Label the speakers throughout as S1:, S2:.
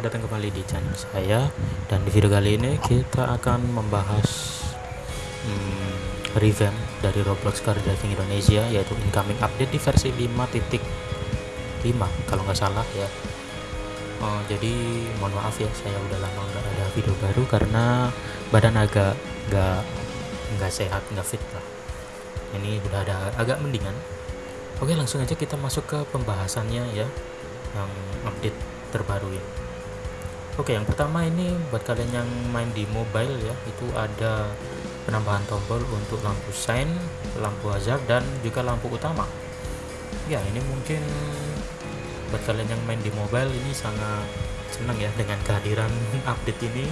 S1: Selamat datang kembali di channel saya. Dan di video kali ini kita akan membahas hmm, Revamp dari Roblox Car Driving Indonesia Yaitu incoming update di versi 5.5 Kalau nggak salah ya. Oh, Jadi mohon maaf ya, saya udah lama nggak ada video baru Karena badan agak nggak nggak sehat, nggak fit lah. Ini udah ada agak mendingan. Oke langsung aja kita masuk ke pembahasannya ya yang update terbaru ini. Oke yang pertama ini buat kalian yang main di mobile ya itu ada penambahan tombol untuk lampu sign, lampu hazard dan juga lampu utama. Ya ini mungkin buat kalian yang main di mobile ini sangat senang ya dengan kehadiran update ini.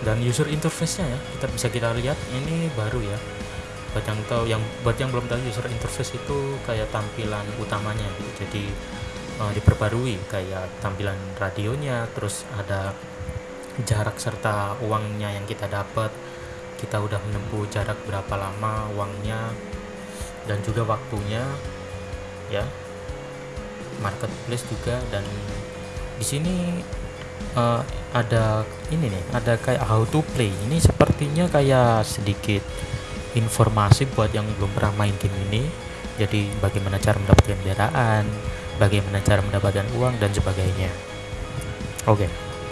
S1: Dan user interface-nya ya kita bisa kita lihat ini baru ya. Buat yang tahu yang buat yang belum tahu user interface itu kayak tampilan utamanya gitu. Jadi uh, diperbarui kayak tampilan radionya terus ada jarak serta uangnya yang kita dapat. Kita udah menempuh jarak berapa lama uangnya dan juga waktunya ya. Marketplace juga dan di sini uh, ada ini nih ada kayak how to play. Ini sepertinya kayak sedikit informasi buat yang belum pernah main game ini. Jadi bagaimana cara mendapatkan kendaraan bagaimana cara mendapatkan uang dan sebagainya. Oke okay.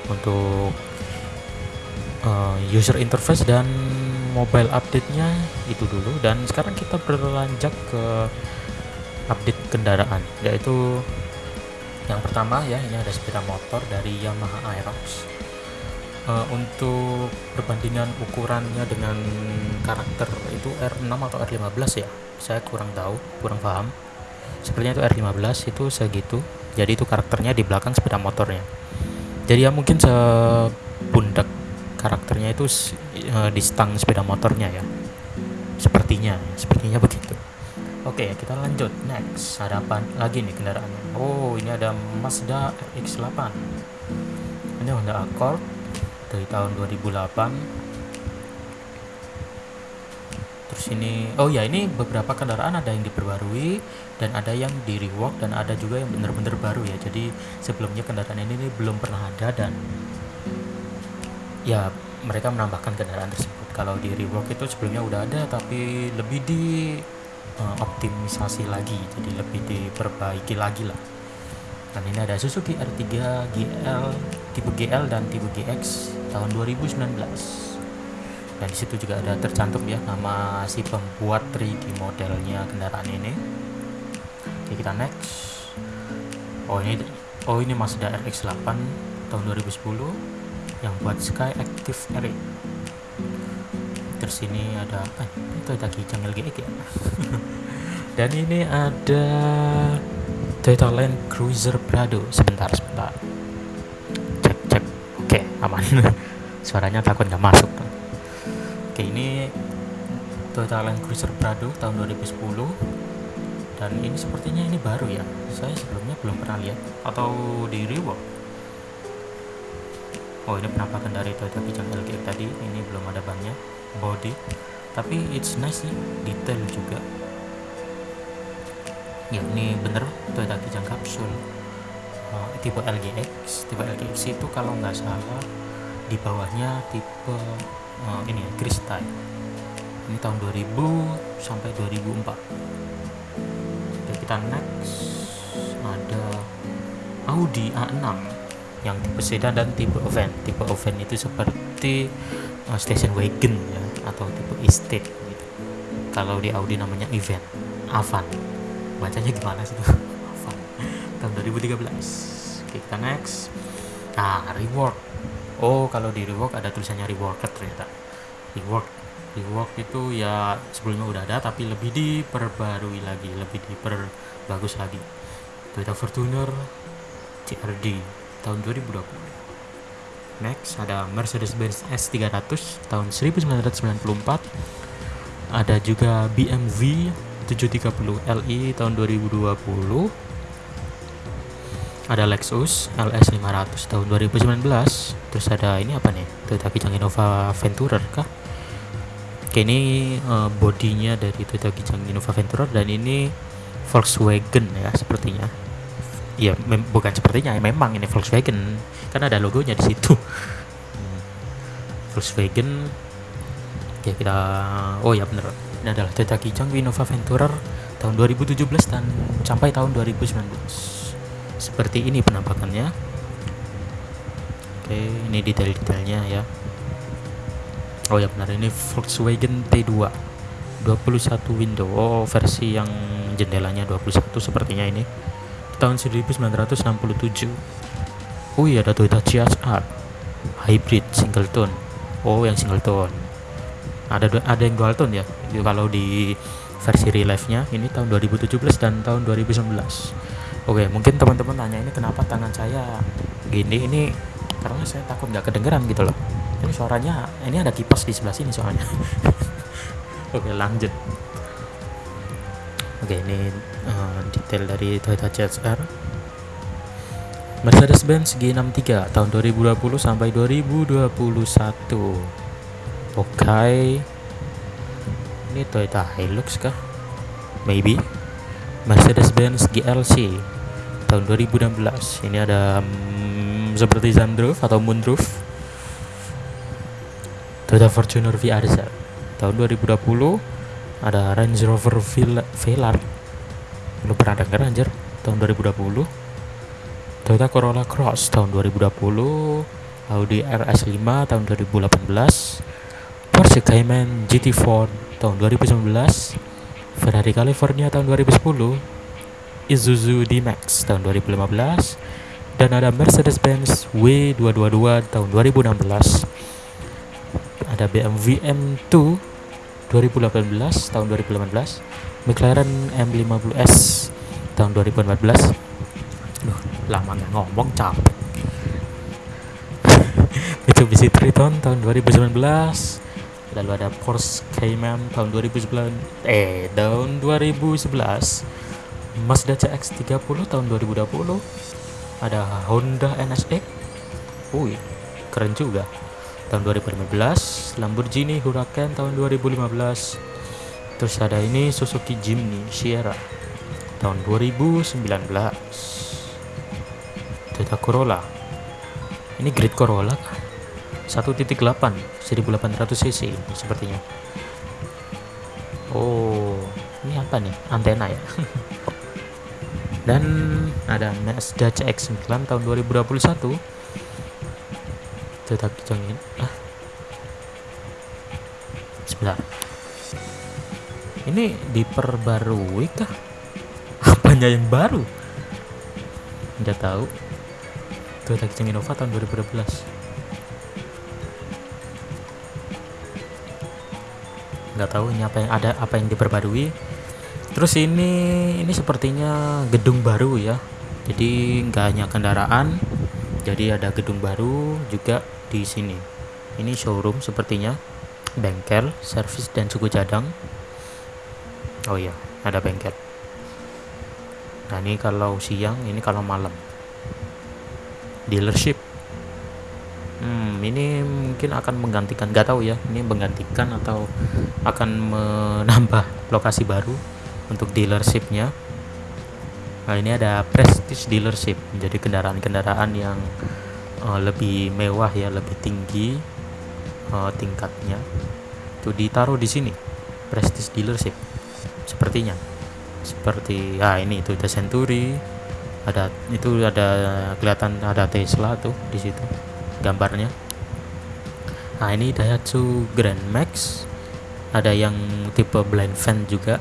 S1: untuk uh, user interface dan mobile update-nya itu dulu. Dan sekarang kita berlanjut ke update kendaraan yaitu yang pertama ya ini ada sepeda motor dari Yamaha Aerox. Uh, untuk perbandingan ukurannya dengan karakter itu R6 atau R15 ya? Saya kurang tahu kurang paham sepertinya itu R15 itu segitu. Jadi itu karakternya di belakang sepeda motornya. Jadi ya mungkin sepundak karakternya itu uh, di stang sepeda motornya ya. Sepertinya sepertinya begitu. Oke kita lanjut. Next ada lagi nih kendaraannya? Oh ini ada Mazda RX-8 ini Honda Accord dari tahun 2008 terus oh ya ini beberapa kendaraan ada yang diperbarui dan ada yang di rework dan ada juga yang benar-benar baru ya. Jadi sebelumnya kendaraan ini, ini belum pernah ada dan ya mereka menambahkan kendaraan tersebut. Kalau di rework itu sebelumnya udah ada tapi lebih di uh, optimisasi lagi. Jadi lebih diperbaiki lagi lah. Dan ini ada Suzuki R3 GL tipe GL dan tipe GX tahun 2019 dan di situ juga ada tercantum ya nama si pembuat 3D modelnya kendaraan ini. Oke kita next. Oh ini oh ini Mazda RX-8 tahun 2010 yang buat Sky Active R terus ini ada eh, itu ada Kijang LGX ya. Dan ini ada Toyota Land Cruiser Prado. Sebentar sebentar. Aman. Suaranya takut nggak masuk oke ini Toyota Land Cruiser Prado tahun 2010 dan ini sepertinya ini baru ya? Saya sebelumnya belum pernah lihat. Atau di rework oh ini penampakan dari Toyota Kijang LGX tadi. Ini belum ada bannya. Body. Tapi it's nice sih. Detail juga. Ya ini bener. Toyota Kijang kapsul uh, tipe LGX tipe LGX itu kalau nggak salah di bawahnya tipe uh, ini ya kristal ini tahun 2000 sampai 2004 Oke, kita next. Ada Audi A6 yang tipe sedan dan tipe van tipe van itu seperti uh, station wagon ya atau tipe estate gitu. Kalau di Audi namanya event Avan. Bacanya gimana sih tahun 2013 oke kita next. Nah reward oh kalau di reward ada tulisannya reworked ternyata. Reward rework itu ya sebelumnya udah ada tapi lebih diperbarui lagi lebih diperbagus lagi. Toyota Fortuner CRD tahun 2020 next ada Mercedes-Benz S300 tahun 1994 ada juga BMW 730 Li tahun 2020 ada Lexus LS 500 tahun 2019 terus ada ini apa nih? Toyota Kijang Innova Venturer kah? Oke ini uh, bodinya dari Toyota Kijang Innova Venturer dan ini Volkswagen ya sepertinya. Ya bukan sepertinya ya memang ini Volkswagen. Kan ada logonya di situ. Volkswagen. Oke kita oh ya bener. Ini adalah Toyota Kijang Innova Venturer tahun 2017 dan sampai tahun 2019 seperti ini penampakannya. Oke ini detail-detailnya ya. Oh ya benar ini Volkswagen T2 21 window. Oh versi yang jendelanya 21 sepertinya ini. Tahun 1967 oh iya ada Toyota CHR hybrid single tone. Oh yang single tone. Ada ada yang dual tone ya. Kalau di versi real life nya ini tahun 2017 dan tahun 2019 oke mungkin teman-teman tanya ini kenapa tangan saya gini? Ini karena saya takut nggak kedengeran gitu loh. Ini suaranya ini ada kipas di sebelah sini soalnya. Oke lanjut. Oke ini uh, detail dari Toyota CHR Mercedes-Benz G63 tahun 2020 sampai 2021 oke. Ini Toyota Hilux kah? Maybe. Mercedes-Benz GLC tahun 2016 ini ada hmm, seperti sunroof atau moonroof Toyota Fortuner VRZ tahun 2020 ada Range Rover Velar lu pernah denger anjir? Tahun 2020 Toyota Corolla Cross tahun 2020 Audi RS5 tahun 2018 Porsche Cayman GT4 tahun 2019, Ferrari California tahun 2010, Isuzu D-Max tahun 2015, dan ada Mercedes-Benz W222 tahun 2016. Ada BMW M2 2018 tahun 2018, McLaren M50S tahun 2014. Duh, lama nggak ngomong capek. Mitsubishi Triton tahun 2019 lalu ada Porsche Cayman tahun 2009 eh tahun 2011 Mazda CX-30 tahun 2020 ada Honda NSX wih keren juga. Tahun 2015 Lamborghini Huracan tahun 2015 terus ada ini Suzuki Jimny Sierra tahun 2019 Toyota Corolla. Ini Great Corolla 1.8 1800 cc sepertinya. Oh ini apa nih? Antena ya dan ada Mazda CX-9 tahun 2021 tetap ini ah. Sebentar. Ini diperbarui kah? Apanya yang baru? Nggak tahu. Toyota Kijang Innova tahun 2012 nggak tahu ini apa yang ada apa yang diperbarui terus ini ini sepertinya gedung baru ya. Jadi nggak hanya kendaraan jadi ada gedung baru juga di sini. Ini showroom sepertinya bengkel servis dan suku cadang. Oh iya ada bengkel. Nah ini kalau siang ini kalau malam. Dealership. Hmm, ini mungkin akan menggantikan, nggak tahu ya, ini menggantikan atau akan menambah lokasi baru untuk dealershipnya. Nah, ini ada prestige dealership, jadi kendaraan-kendaraan yang uh, lebih mewah ya, lebih tinggi uh, tingkatnya. Itu ditaruh di sini, prestige dealership, sepertinya. Seperti, ah ini itu The Century, ada itu ada kelihatan ada Tesla tuh di situ gambarnya nah ini Daihatsu Grand Max ada yang tipe blind fan juga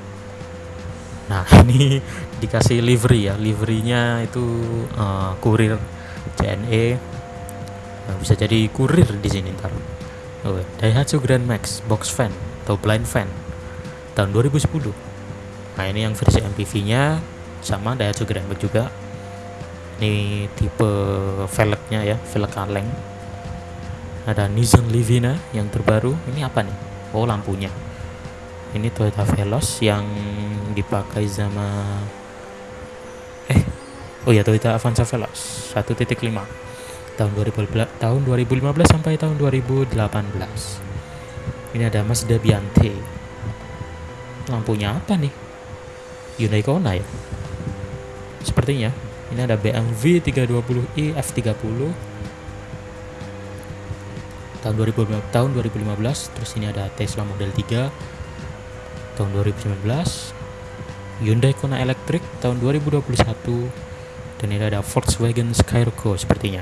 S1: nah ini dikasih livery ya. Liverynya itu uh, kurir CNE nah, bisa jadi kurir di sini ntar. Oh, Daihatsu Grand Max box fan atau blind fan tahun 2010 nah ini yang versi MPV nya sama Daihatsu Grand Max juga. Ini tipe velgnya ya velg kaleng. Ada Nissan Livina yang terbaru. Ini apa nih? Oh lampunya. Ini Toyota Veloz yang dipakai sama eh oh ya Toyota Avanza Veloz 1.5 tahun 2015 tahun 2015 sampai tahun 2018 ini ada Mazda Biante lampunya apa nih? Hyundai Kona ya? Sepertinya ini ada BMW 320i F30 tahun 2000 tahun 2015 terus ini ada Tesla Model 3 tahun 2019 Hyundai Kona Electric tahun 2021 dan ini ada Volkswagen Skyroco sepertinya.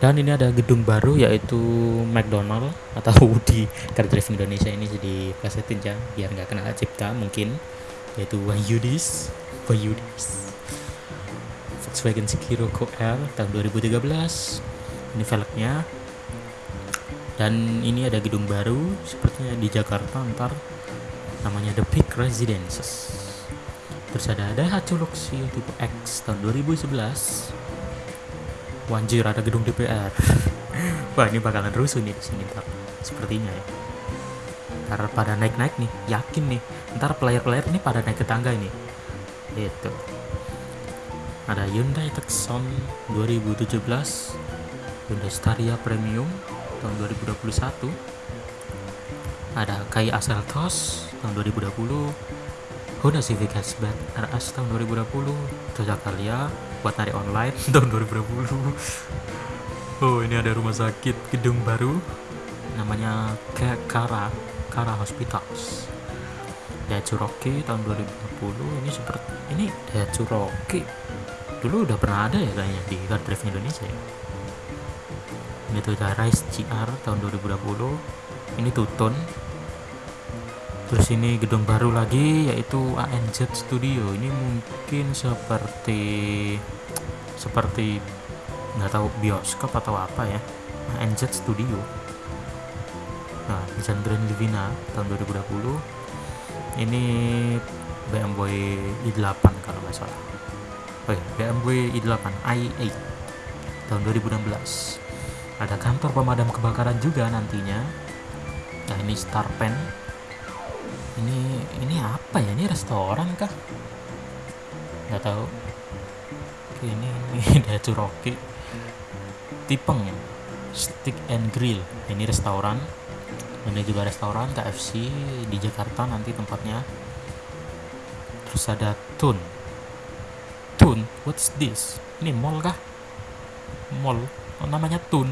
S1: Dan ini ada gedung baru yaitu McDonald atau di Car Drive Indonesia ini jadi kasetin ya biar nggak kena cipta mungkin. Yaitu Wahyudis Wahyudis Volkswagen Skyroco L tahun 2013 ini velgnya. Dan ini ada gedung baru sepertinya di Jakarta ntar namanya The Peak Residences terus ada Daihatsu Luxio tipe X tahun 2011 Wanjir ada gedung DPR wah ini bakalan rusuh nih sini ntar sepertinya ya. Ntar pada naik-naik nih yakin nih. Ntar player-player ini pada naik ke tangga ini. Itu. Ada Hyundai Tucson 2017 Hyundai Staria Premium tahun 2021 ada Kai Aseltos tahun 2020 Honda Civic Hatchback RS tahun 2020 Toyota Calya buat narik online tahun 2020 oh ini ada rumah sakit gedung baru namanya Kara Kara Hospitals. Daihatsu Rocky tahun 2020 ini seperti ini Daihatsu Rocky dulu udah pernah ada ya kayaknya di Car Drive Indonesia ya. Ini Toyota Rise GR tahun 2020 ini Tuton terus ini gedung baru lagi yaitu ANZ Studio. Ini mungkin seperti seperti nggak tahu bioskop atau apa ya. ANZ Studio. Nah Nissan Grand Livina tahun 2020 ini BMW i8 kalau nggak salah. Oh ya BMW i8 i8 tahun 2016 ada kantor pemadam kebakaran juga nantinya. Nah ini Star Pen ini ini apa ya? Ini restoran kah? Nggak tahu. Ini ini Dacu Rocky Tipeng ya? Stick and Grill. Ini restoran. Ini juga restoran KFC di Jakarta nanti tempatnya. Terus ada Tun. Tun what's this? Ini mall kah? Mall. Oh, namanya Tun.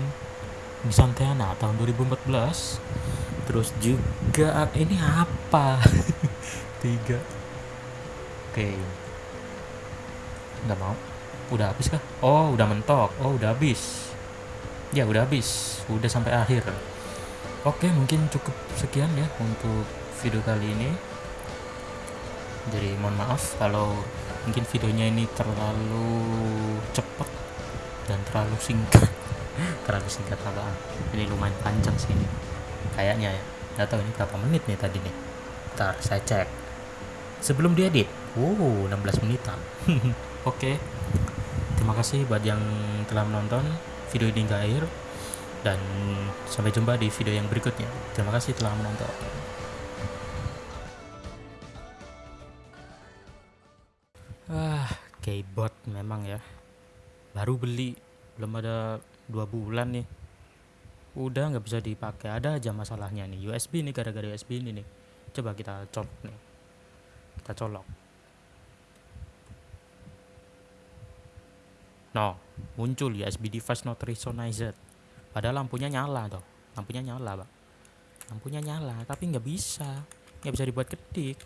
S1: Di Santana tahun 2014 terus juga ini apa? Tiga. Oke. Nggak mau? Udah habis kah? Oh udah mentok. Oh udah habis. Ya udah habis. Udah sampai akhir. Oke mungkin cukup sekian ya untuk video kali ini. Jadi mohon maaf kalau mungkin videonya ini terlalu cepat dan terlalu singkat. Terlalu singkat apaan? Ini lumayan panjang sih ini kayaknya ya. Nggak tahu ini berapa menit nih tadi nih. Ntar saya cek. Sebelum diedit? Wow 16 menitan. Oke. Terima kasih buat yang telah menonton video ini hingga akhir. Dan sampai jumpa di video yang berikutnya. Terima kasih telah menonton. Ah keyboard memang ya. Baru beli. Belum ada dua bulan nih udah nggak bisa dipakai. Ada aja masalahnya nih. USB nih gara-gara USB ini nih. Coba kita colok nih. Kita colok. No muncul USB device not resonized. Padahal lampunya nyala tuh lampunya nyala pak. Lampunya nyala tapi nggak bisa. Nggak bisa dibuat ketik.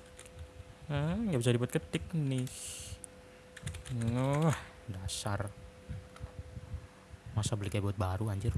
S1: Nggak bisa dibuat ketik nih. Wah, dasar. Masa beli keyboard baru anjir.